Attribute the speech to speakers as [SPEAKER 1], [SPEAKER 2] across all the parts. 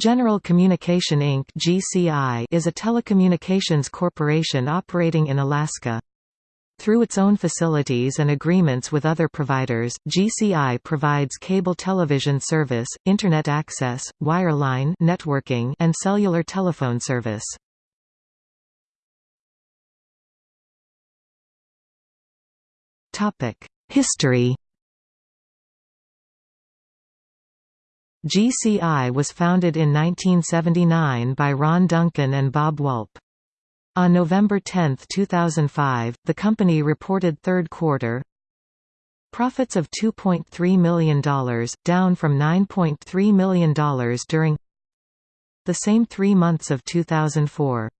[SPEAKER 1] General Communication Inc. (GCI) is a telecommunications corporation operating in Alaska. Through its own facilities and agreements with other providers, GCI provides cable television service, internet access, wireline networking, and cellular telephone service. Topic: History GCI was founded in 1979 by Ron Duncan and Bob Walp. On November 10, 2005, the company reported third quarter profits of $2.3 million, down from $9.3 million during the same three months of 2004.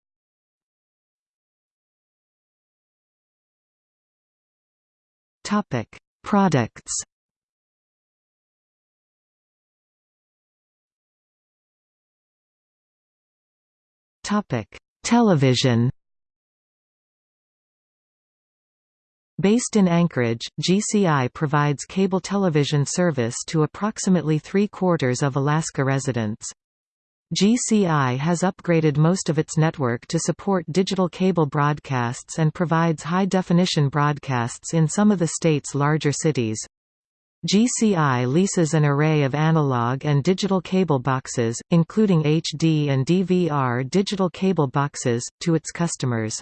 [SPEAKER 1] Products Television Based in Anchorage, GCI provides cable television service to approximately three-quarters of Alaska residents. GCI has upgraded most of its network to support digital cable broadcasts and provides high-definition broadcasts in some of the state's larger cities. GCI leases an array of analog and digital cable boxes, including HD and DVR digital cable boxes, to its customers.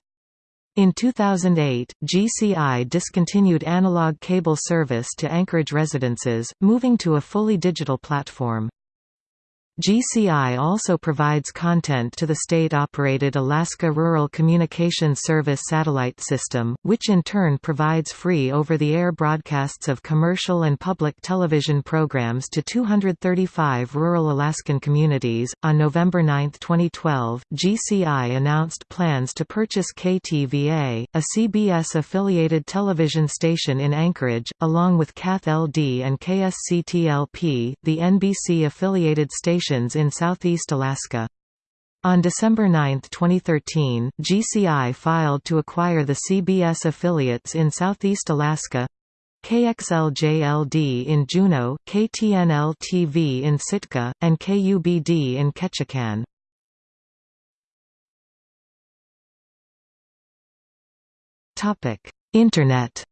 [SPEAKER 1] In 2008, GCI discontinued analog cable service to Anchorage residences, moving to a fully digital platform. GCI also provides content to the state-operated Alaska Rural Communications Service satellite system, which in turn provides free over-the-air broadcasts of commercial and public television programs to 235 rural Alaskan communities. On November 9, 2012, GCI announced plans to purchase KTVA, a CBS-affiliated television station in Anchorage, along with KATH-LD and KSCTLP, the NBC-affiliated station in southeast Alaska. On December 9, 2013, GCI filed to acquire the CBS affiliates in southeast Alaska KXLJLD in Juneau, KTNL-TV in Sitka, and KUBD in Ketchikan. Internet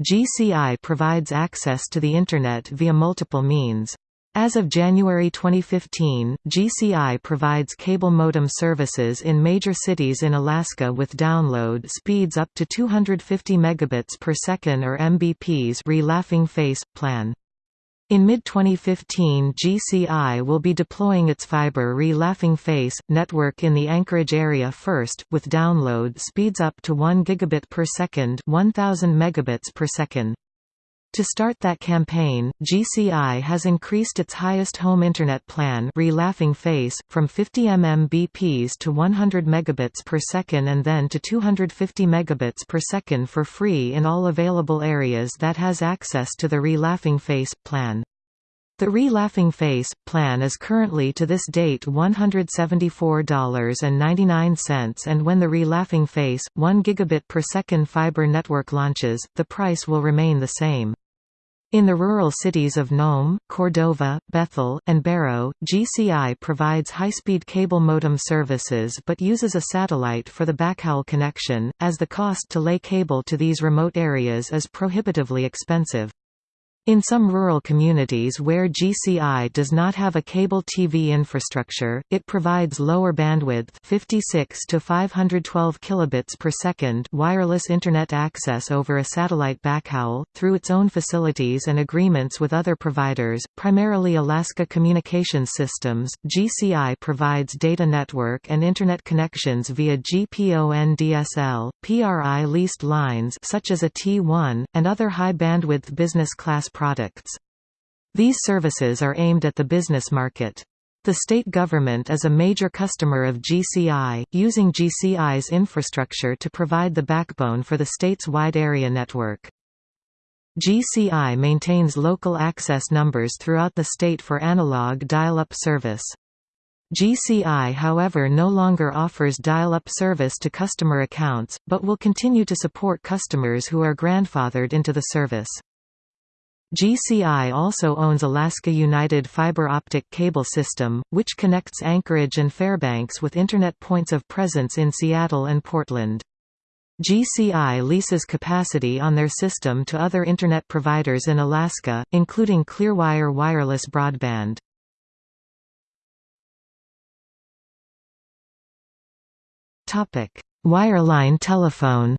[SPEAKER 1] GCI provides access to the Internet via multiple means. As of January 2015, GCI provides cable modem services in major cities in Alaska with download speeds up to 250 megabits per second or Mbps re-laughing face plan. In mid-2015 GCI will be deploying its fiber re-laughing face, network in the Anchorage area first, with download speeds up to 1 gigabit per second 1000 megabits per second. To start that campaign, GCI has increased its highest home internet plan re-laughing face, from 50 mmBps to 100 megabits per second and then to 250 megabits per second for free in all available areas that has access to the re-laughing face, plan. The Re-Laughing Face plan is currently to this date $174.99 and when the Re-Laughing Face, 1 gigabit per second fiber network launches, the price will remain the same. In the rural cities of Nome, Cordova, Bethel, and Barrow, GCI provides high-speed cable modem services but uses a satellite for the backhaul connection, as the cost to lay cable to these remote areas is prohibitively expensive. In some rural communities where GCI does not have a cable TV infrastructure, it provides lower bandwidth 56 to 512 kilobits per second wireless internet access over a satellite backhaul through its own facilities and agreements with other providers, primarily Alaska Communications Systems. GCI provides data network and internet connections via GPON DSL, PRI leased lines such as a T1 and other high bandwidth business class products. These services are aimed at the business market. The state government is a major customer of GCI, using GCI's infrastructure to provide the backbone for the state's wide area network. GCI maintains local access numbers throughout the state for analog dial-up service. GCI however no longer offers dial-up service to customer accounts, but will continue to support customers who are grandfathered into the service. GCI also owns Alaska United Fiber Optic Cable System, which connects Anchorage and Fairbanks with Internet points of presence in Seattle and Portland. GCI leases capacity on their system to other Internet providers in Alaska, including Clearwire Wireless Broadband. Wireline telephone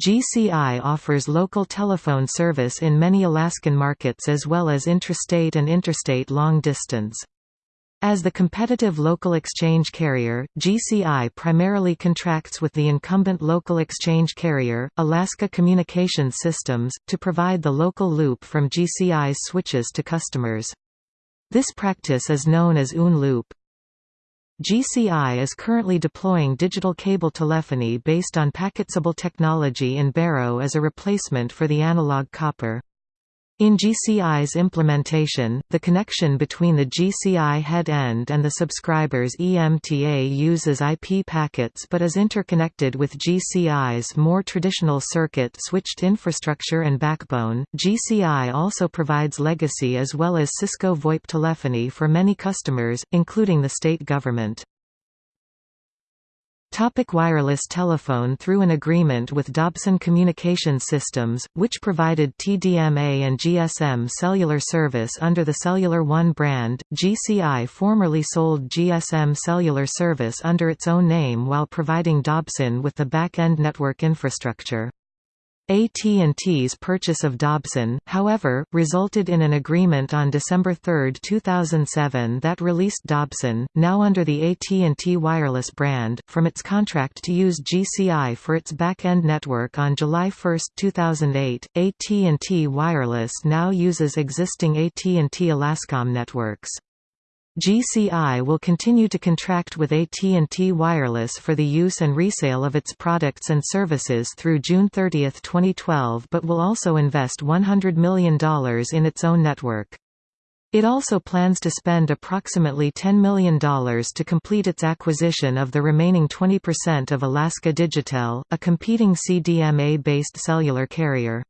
[SPEAKER 1] GCI offers local telephone service in many Alaskan markets as well as intrastate and interstate long distance. As the competitive local exchange carrier, GCI primarily contracts with the incumbent local exchange carrier, Alaska Communications Systems, to provide the local loop from GCI's switches to customers. This practice is known as UN loop. GCI is currently deploying digital cable telephony based on PacketCable technology in Barrow as a replacement for the analog copper. In GCI's implementation, the connection between the GCI head end and the subscriber's EMTA uses IP packets but is interconnected with GCI's more traditional circuit switched infrastructure and backbone. GCI also provides legacy as well as Cisco VoIP telephony for many customers, including the state government. Topic wireless telephone Through an agreement with Dobson Communication Systems, which provided TDMA and GSM cellular service under the Cellular One brand, GCI formerly sold GSM cellular service under its own name while providing Dobson with the back-end network infrastructure. AT&T's purchase of Dobson, however, resulted in an agreement on December 3, 2007 that released Dobson, now under the AT&T Wireless brand, from its contract to use GCI for its back-end network on July 1, 2008. AT&T Wireless now uses existing AT&T Alascom networks. GCI will continue to contract with AT&T Wireless for the use and resale of its products and services through June 30, 2012 but will also invest $100 million in its own network. It also plans to spend approximately $10 million to complete its acquisition of the remaining 20% of Alaska Digitel, a competing CDMA-based cellular carrier.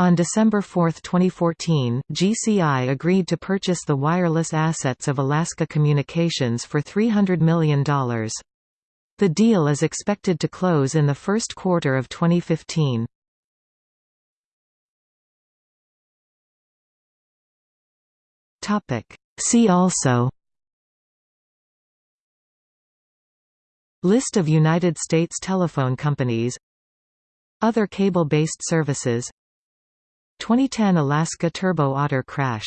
[SPEAKER 1] On December 4, 2014, GCI agreed to purchase the wireless assets of Alaska Communications for $300 million. The deal is expected to close in the first quarter of 2015. See also List of United States telephone companies Other cable-based services 2010 Alaska Turbo Otter crash